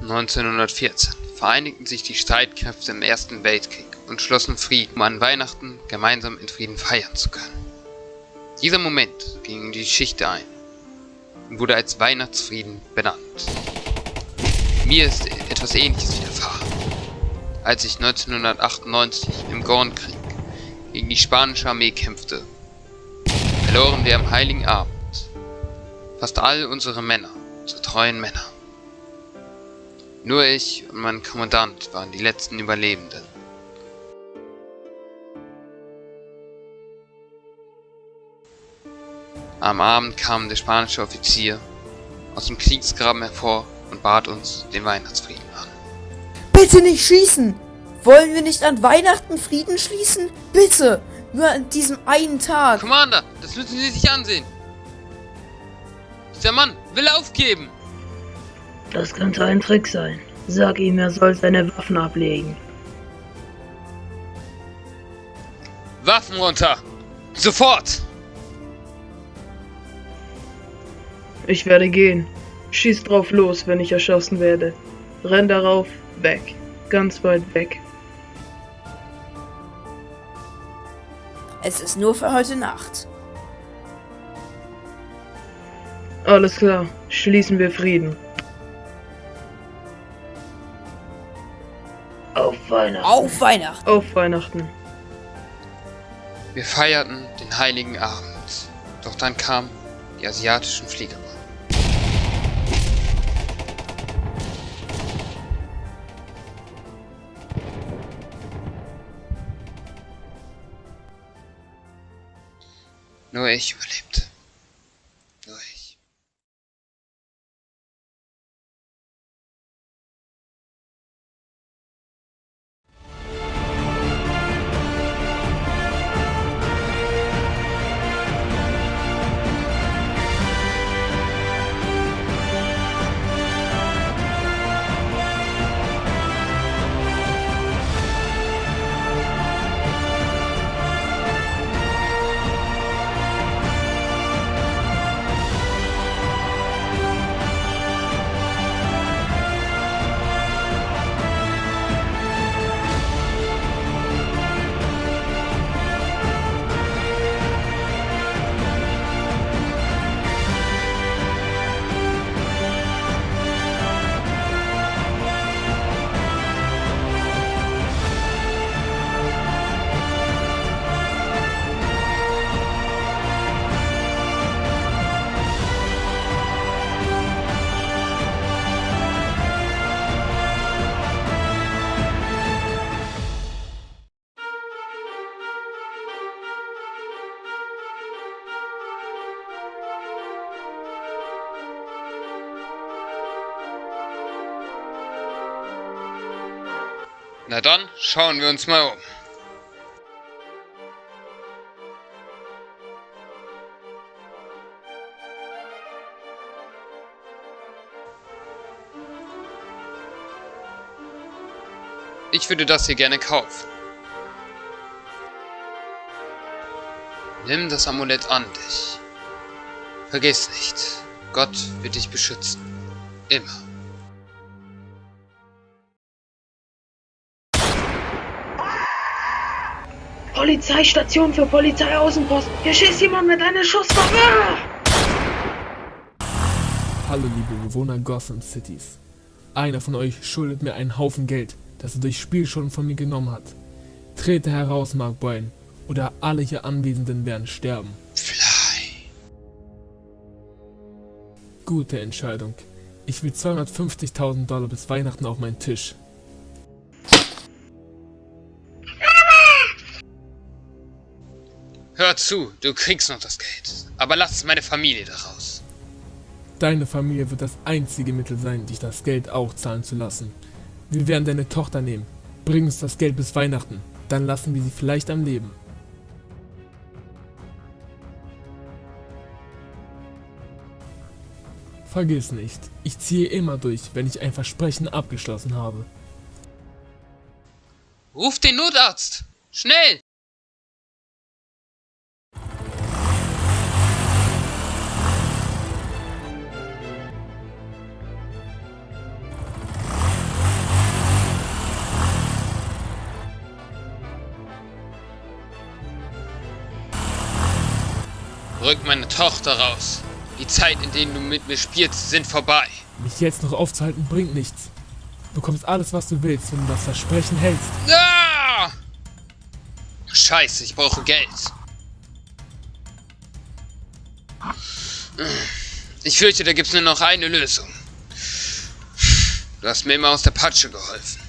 1914 vereinigten sich die Streitkräfte im Ersten Weltkrieg und schlossen Frieden, um an Weihnachten gemeinsam in Frieden feiern zu können. Dieser Moment ging in die Geschichte ein und wurde als Weihnachtsfrieden benannt. Mir ist etwas ähnliches widerfahren, als ich 1998 im Gornkrieg gegen die spanische Armee kämpfte. Verloren wir am Heiligen Abend fast all unsere Männer zu treuen Männer. Nur ich und mein Kommandant waren die letzten Überlebenden. Am Abend kam der spanische Offizier aus dem Kriegsgraben hervor und bat uns den Weihnachtsfrieden an. Bitte nicht schießen! Wollen wir nicht an Weihnachten Frieden schließen? Bitte! Nur an diesem einen Tag! Commander, das müssen Sie sich ansehen! Dieser Mann will aufgeben! Das könnte ein Trick sein. Sag ihm, er soll seine Waffen ablegen. Waffen runter! Sofort! Ich werde gehen. Schieß drauf los, wenn ich erschossen werde. Renn darauf, weg. Ganz weit weg. Es ist nur für heute Nacht. Alles klar, schließen wir Frieden. Auf Weihnachten. Auf Weihnachten! Auf Weihnachten. Wir feierten den heiligen Abend. Doch dann kamen die asiatischen Flieger. Nur ich überlebte. Nur ich. Na dann, schauen wir uns mal um. Ich würde das hier gerne kaufen. Nimm das Amulett an dich. Vergiss nicht, Gott wird dich beschützen. Immer. Polizeistation für Polizeiaußenpost. Hier schießt jemand mit einer Schusswaffe. Hallo liebe Bewohner Gotham Cities. Einer von euch schuldet mir einen Haufen Geld, das er durch Spielschulden von mir genommen hat. Trete heraus, Mark Boyne, oder alle hier Anwesenden werden sterben. Fly. Gute Entscheidung. Ich will 250.000 Dollar bis Weihnachten auf meinen Tisch. Zu, du kriegst noch das Geld. Aber lass meine Familie daraus. Deine Familie wird das einzige Mittel sein, dich das Geld auch zahlen zu lassen. Wir werden deine Tochter nehmen. Bring uns das Geld bis Weihnachten. Dann lassen wir sie vielleicht am Leben. Vergiss nicht, ich ziehe immer durch, wenn ich ein Versprechen abgeschlossen habe. Ruf den Notarzt! Schnell! Rück meine Tochter raus. Die Zeit, in der du mit mir spielst, sind vorbei. Mich jetzt noch aufzuhalten bringt nichts. Du bekommst alles, was du willst, wenn du das Versprechen hältst. Ah! Scheiße, ich brauche Geld. Ich fürchte, da gibt's nur noch eine Lösung. Du hast mir immer aus der Patsche geholfen.